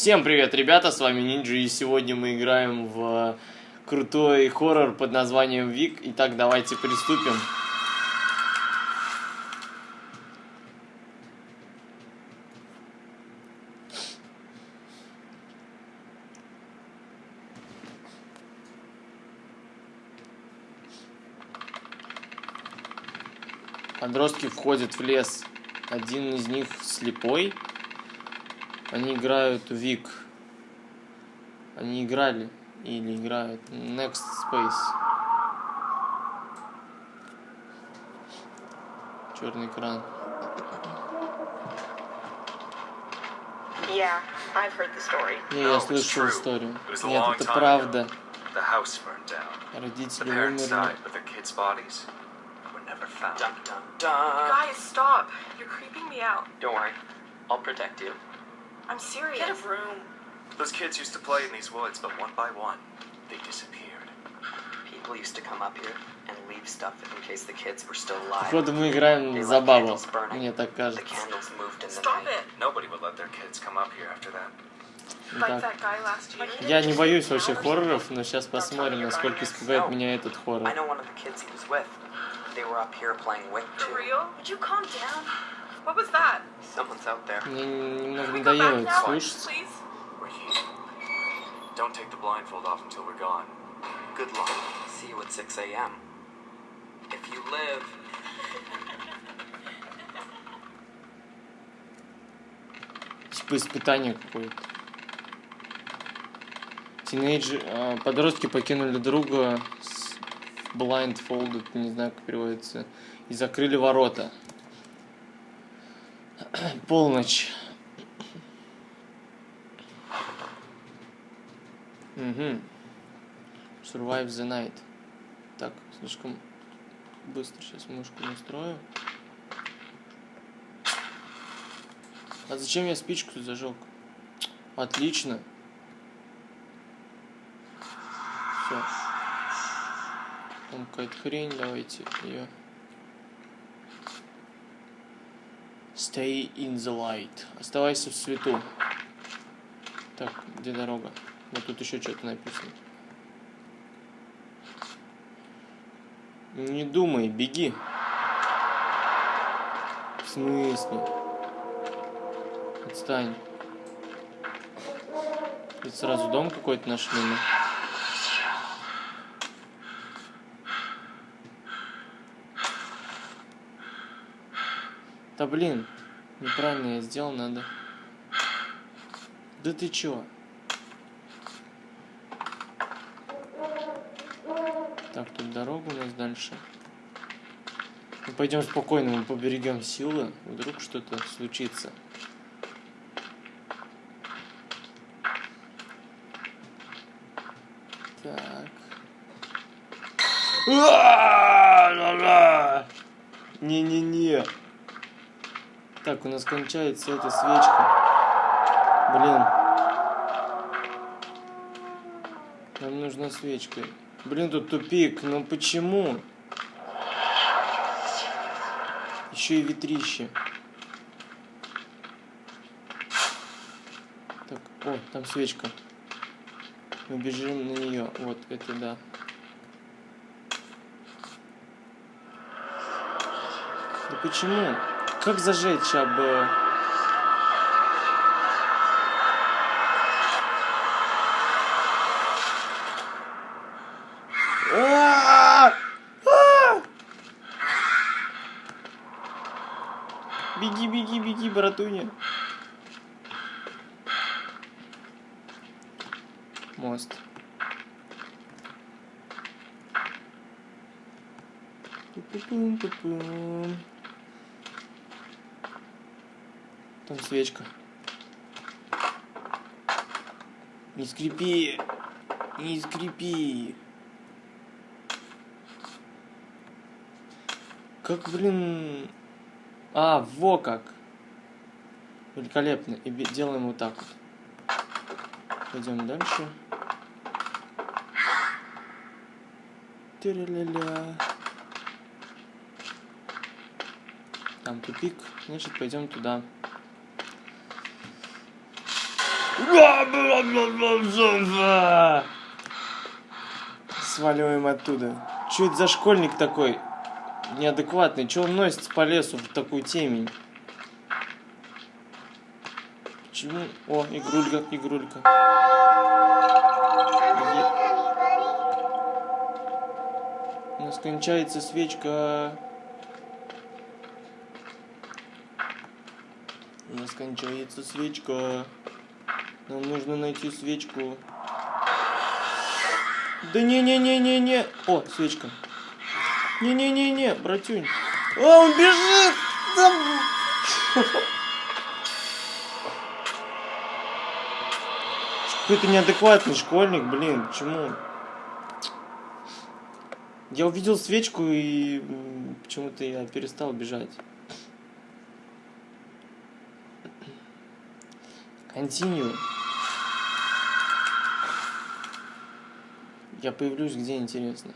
Всем привет, ребята, с вами Нинджи, и сегодня мы играем в крутой хоррор под названием Вик. Итак, давайте приступим. Подростки входят в лес. Один из них слепой. Они играют Вик. Они играли или играют Next Space. Черный экран. Yeah, I've heard the story. Не, я слышал историю. Нет, это правда. Родители умерли. Dun dun dun. Guys, stop. You're creeping me out. Don't worry, I'll protect you. I'm serious. Get a room. Those kids used to play in these woods, but one by one, they disappeared. People used to come up here and leave stuff in case the kids were still alive. Походу мы играем They за left бабу. candles burning. Мне так The кажется. candles moved in the Stop night. it. Nobody would let their kids come up here after that. Like Итак, that guy last year. я не боюсь вообще хорроров, но сейчас посмотрим, насколько испугает No. меня этот I хоррор. know one of the kids he was with. They were up here playing Wick For too. real? Would you calm down? What was that? Someone's out there. Мне немного надоело back это now, слушать. don't take the blindfold off until we're gone. Good luck. See you at 6 a.m. If you live, Типа испытание какое-то. Тинейджи... а, подростки покинули друга с blindfolded, не знаю, как переводится, и закрыли ворота. Полночь. Угу. Survive the night. Так, слишком быстро сейчас мышку настрою. А зачем я спичку зажег? Отлично. Все. Там какая-то хрень, давайте ее. Stay in the light. Оставайся в свету. Так, где дорога? Вот тут еще что-то написано. Не думай, беги. В смысле? Отстань. Тут сразу дом какой-то нашли. мы. Да блин, неправильно я сделал, надо. Да ты чё? Так, тут дорога у нас дальше. Ну, пойдем спокойно, мы поберегем силы. Вдруг что-то случится. Так. А-а-а! Не-не-не. Так, у нас кончается эта свечка. Блин. Нам нужна свечка. Блин, тут тупик. Ну почему? Еще и ветрище. Так, о, там свечка. Мы бежим на нее. Вот, это да. Да почему? Как зажечь об... э, А! Беги, беги, беги, братуня. Мост. Пу-пу-пум-пу-пум. Там свечка. Не скрипи. Не скрипи. Как, блин... А, во как. Великолепно. И делаем вот так вот. Пойдем дальше. Тиря-ля-ля. Там тупик. Значит, пойдем туда. Сваливаем оттуда. Че это за школьник такой? Неадекватный. Че он носится по лесу в такую темень? Почему? О, игрулька, игрулька. У нас кончается свечка. У нас кончается свечка. Нам нужно найти свечку. Да не-не-не-не-не. О, свечка. Не-не-не-не, братюнь. О, он бежит! Да... Какой-то неадекватный школьник, блин, почему? Я увидел свечку и почему-то я перестал бежать. Continue. Я появлюсь где интересно.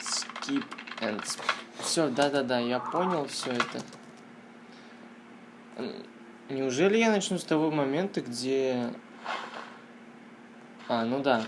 Skip and... Все, да-да-да, я понял все это. Неужели я начну с того момента, где... А, ну да.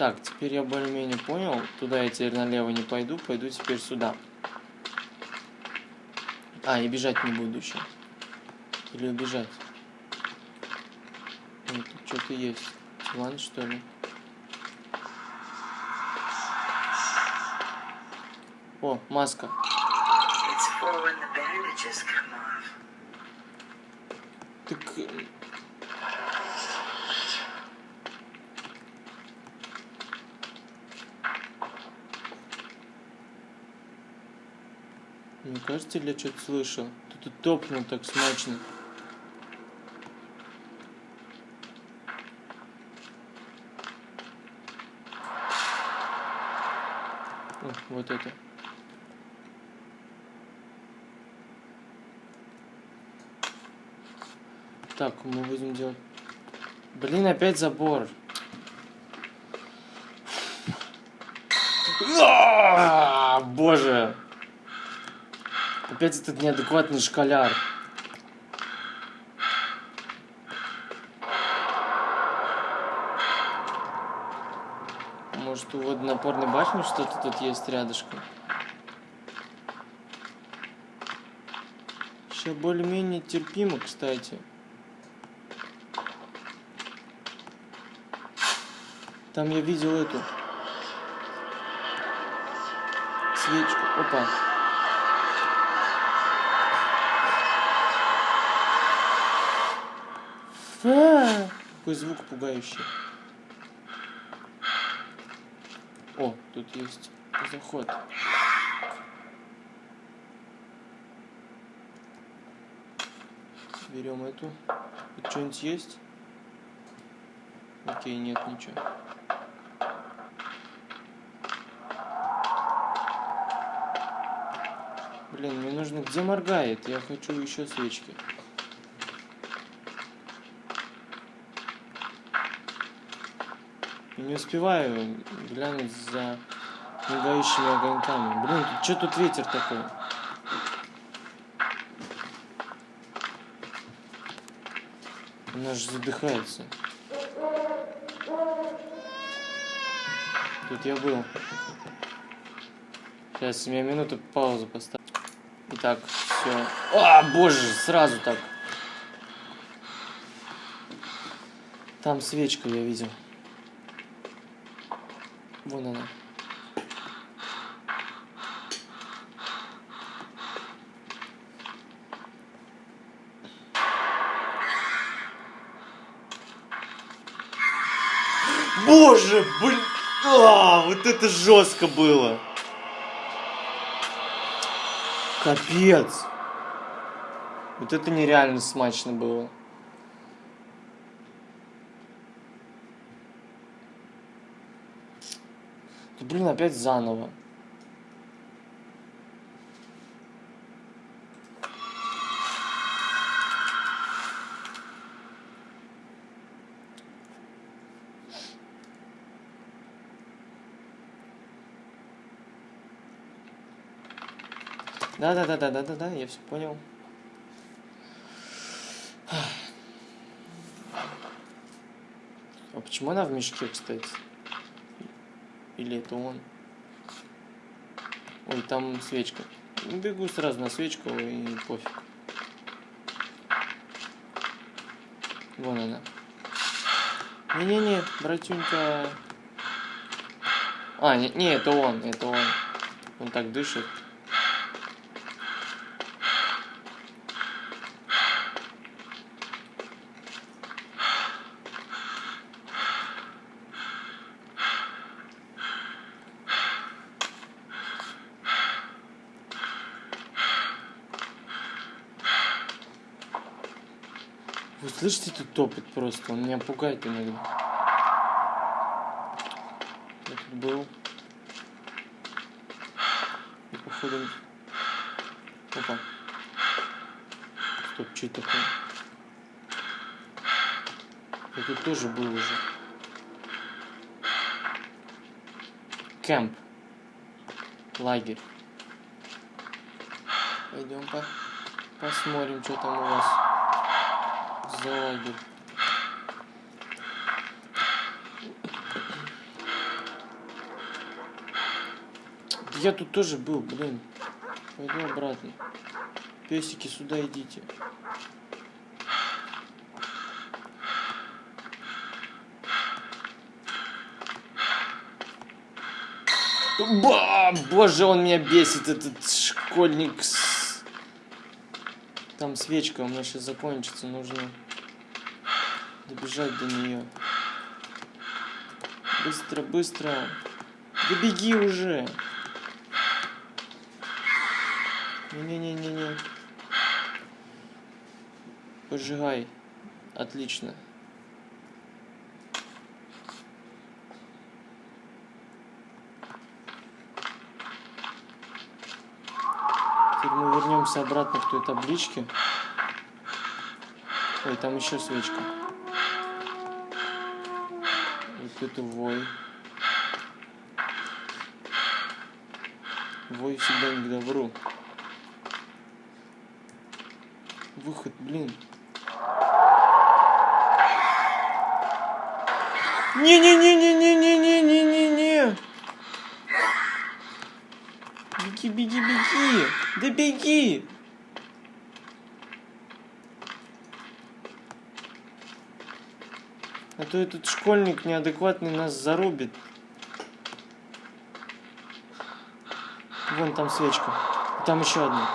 Так, теперь я более-менее понял. Туда я теперь налево не пойду, пойду теперь сюда. А, и бежать не буду еще. Или убежать. Тут что-то есть. Диван, что ли? О, маска. Так... Кажется, я что-то слышал? Тут топнул так смачно. О, вот это. Так, мы будем делать... Блин, опять забор. А, Боже. Опять этот неадекватный школяр. Может, у водонапорной башни что-то тут есть рядышком? Сейчас более-менее терпимо, кстати. Там я видел эту свечку. Опа. Какой звук пугающий. О, тут есть заход. Берем эту. Тут что-нибудь есть? Окей, нет ничего. Блин, мне нужно... Где моргает? Я хочу еще свечки. Не успеваю глянуть за мигающими огоньками. Блин, что тут ветер такой? Она же задыхается. Тут я был. Сейчас, меня минуту паузу поставь. Итак, все. А, боже, сразу так. Там свечка я видел. Вон она. Боже, блин, а, вот это жестко было. Капец. Вот это нереально смачно было. Блин, опять заново. Да-да-да-да-да-да-да, я все понял. А почему она в мешке, кстати? Или это он? Ой, там свечка. Бегу сразу на свечку и пофиг. Вон она. Не-не-не, братюнька. А, не, не, это он, это он. Он так дышит. Слышите этот топот просто? Он меня пугает иногда. Я тут был. И походу... Опа. Стоп, что это такое? Я тут тоже был уже. Кэмп. Лагерь. Пойдем по посмотрим, что там у вас за лагерь. Я тут тоже был, блин. Пойду обратно. Песики, сюда идите. Ба, боже, он меня бесит, этот школьник. Там свечка у меня сейчас закончится, нужно добежать до нее. Быстро, быстро. Да беги уже. Не-не-не-не-не. Пожигай. Отлично. Теперь мы вернемся обратно к той табличке. Ой, там еще свечка. Вот это вой. Вой всегда не к добру. Выход, блин. Не-не-не-не-не-не-не-не-не-не. Беги, беги, беги. Да беги. А то этот школьник неадекватный нас зарубит. Вон там свечка. Там еще одна.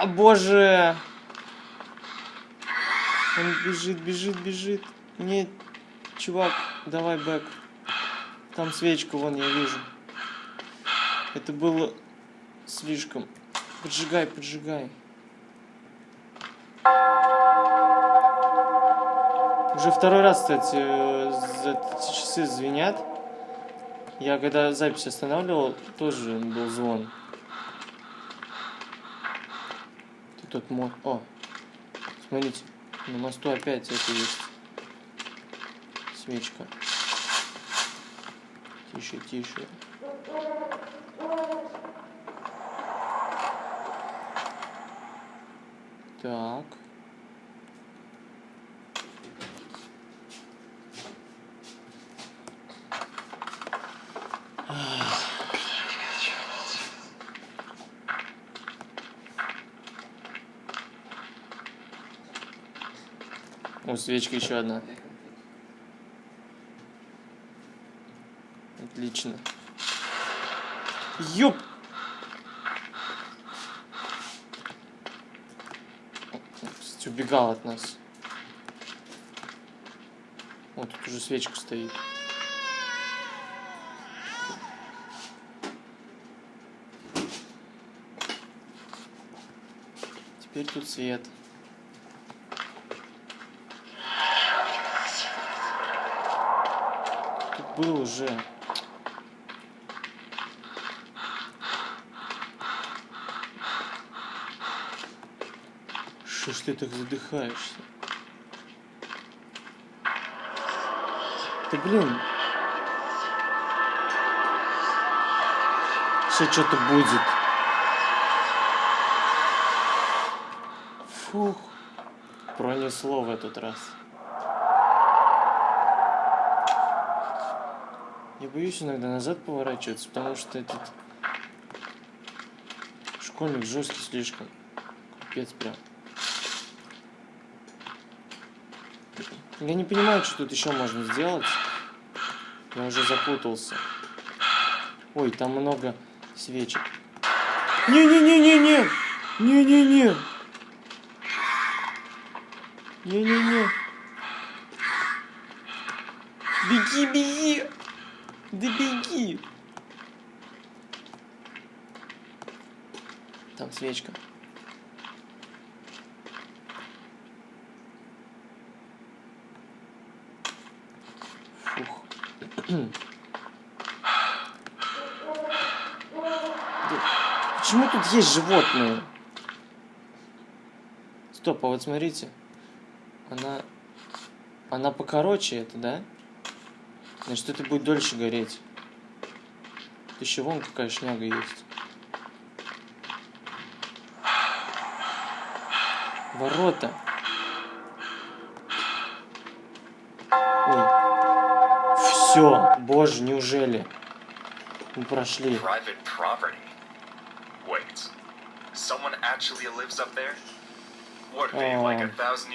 А, боже! Он бежит, бежит, бежит. Нет, чувак, давай бэк. Там свечку вон я вижу. Это было слишком. Поджигай, поджигай. Уже второй раз, кстати, э, эти часы звенят. Я когда запись останавливал, тоже был звон. Ты тот. О, смотрите, на мосту опять это есть. Свечка. Тише, тише. Так. О, свечка еще одна. Отлично. Ёп! Кстати, убегал от нас. Вот тут уже свечка стоит. Теперь тут свет. Тут был уже. Что ж ты так задыхаешься? Ты, блин. Сейчас что-то будет. Фух. Пронесло в этот раз. Я боюсь иногда назад поворачиваться, потому что этот школьник жесткий слишком. Капец прям. Я не понимаю, что тут еще можно сделать. Я уже запутался. Ой, там много свечек. Не-не-не-не-не! Не-не-не! Не-не-не! Беги, беги! Да беги! Там свечка. Почему тут есть животные? Стоп, а вот смотрите. Она... Она покороче это, да? Значит, это будет дольше гореть. Еще вон какая шняга есть. Ворота. Ой. Все, боже, неужели? Мы прошли.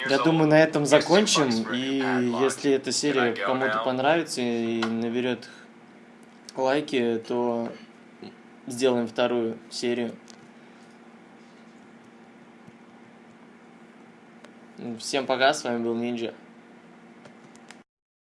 Я думаю, на этом закончим. И если эта серия кому-то понравится и наберет лайки, то сделаем вторую серию. Всем пока, с вами был Нинджа.